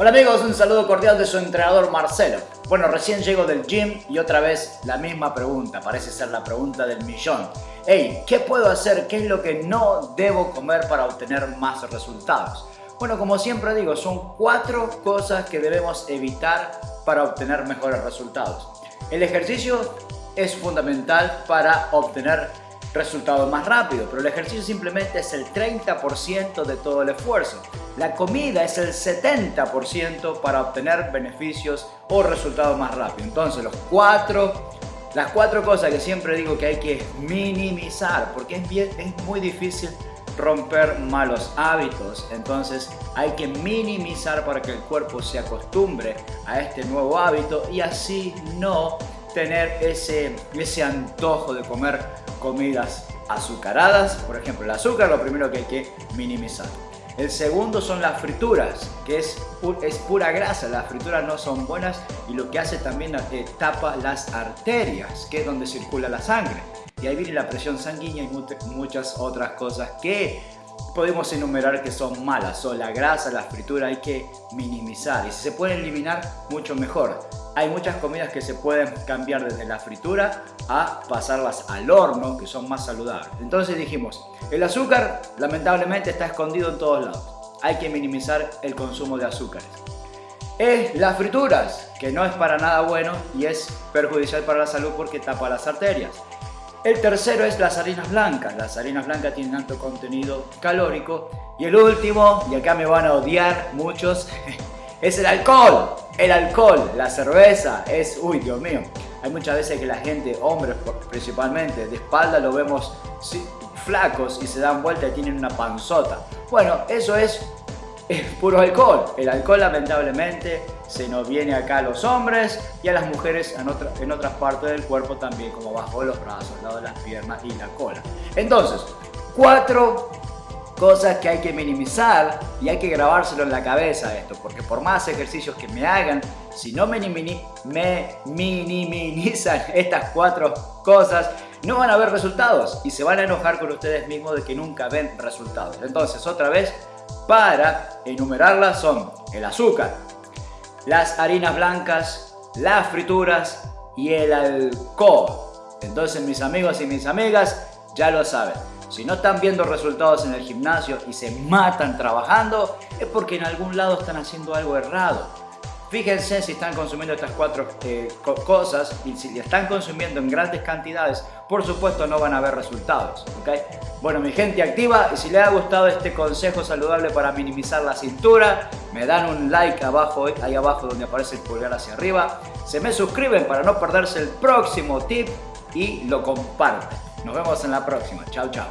Hola amigos, un saludo cordial de su entrenador Marcelo. Bueno, recién llego del gym y otra vez la misma pregunta, parece ser la pregunta del millón. Hey, ¿qué puedo hacer? ¿Qué es lo que no debo comer para obtener más resultados? Bueno, como siempre digo, son cuatro cosas que debemos evitar para obtener mejores resultados. El ejercicio es fundamental para obtener resultados más rápido, pero el ejercicio simplemente es el 30% de todo el esfuerzo. La comida es el 70% para obtener beneficios o resultados más rápido. Entonces, los cuatro, las cuatro cosas que siempre digo que hay que minimizar, porque es, bien, es muy difícil romper malos hábitos. Entonces hay que minimizar para que el cuerpo se acostumbre a este nuevo hábito y así no tener ese, ese antojo de comer comidas azucaradas. Por ejemplo, el azúcar lo primero que hay que minimizar. El segundo son las frituras, que es, es pura grasa. Las frituras no son buenas y lo que hace también eh, tapa las arterias, que es donde circula la sangre. Y ahí viene la presión sanguínea y muchas otras cosas que podemos enumerar que son malas. Son la grasa, la fritura hay que minimizar. Y si se pueden eliminar, mucho mejor. Hay muchas comidas que se pueden cambiar desde la fritura a pasarlas al horno, que son más saludables. Entonces dijimos, el azúcar lamentablemente está escondido en todos lados. Hay que minimizar el consumo de azúcares. Es las frituras, que no es para nada bueno y es perjudicial para la salud porque tapa las arterias. El tercero es las harinas blancas. Las harinas blancas tienen alto contenido calórico. Y el último, y acá me van a odiar muchos, es el alcohol. El alcohol, la cerveza, es, uy Dios mío, hay muchas veces que la gente, hombres principalmente, de espalda lo vemos flacos y se dan vuelta y tienen una panzota. Bueno, eso es, es puro alcohol. El alcohol lamentablemente se nos viene acá a los hombres y a las mujeres en, otra, en otras partes del cuerpo también, como bajo los brazos, al lado de las piernas y la cola. Entonces, cuatro cosas que hay que minimizar y hay que grabárselo en la cabeza esto, porque por más ejercicios que me hagan, si no me, me minimizan estas cuatro cosas, no van a ver resultados y se van a enojar con ustedes mismos de que nunca ven resultados. Entonces, otra vez, para enumerarlas son el azúcar, las harinas blancas, las frituras y el alcohol. Entonces, mis amigos y mis amigas, ya lo saben. Si no están viendo resultados en el gimnasio y se matan trabajando, es porque en algún lado están haciendo algo errado. Fíjense si están consumiendo estas cuatro eh, cosas y si están consumiendo en grandes cantidades, por supuesto no van a ver resultados. Bueno, mi gente activa y si les ha gustado este consejo saludable para minimizar la cintura, me dan un like abajo, ahí abajo donde aparece el pulgar hacia arriba, se me suscriben para no perderse el próximo tip y lo comparten. Nos vemos en la próxima. Chao, chao.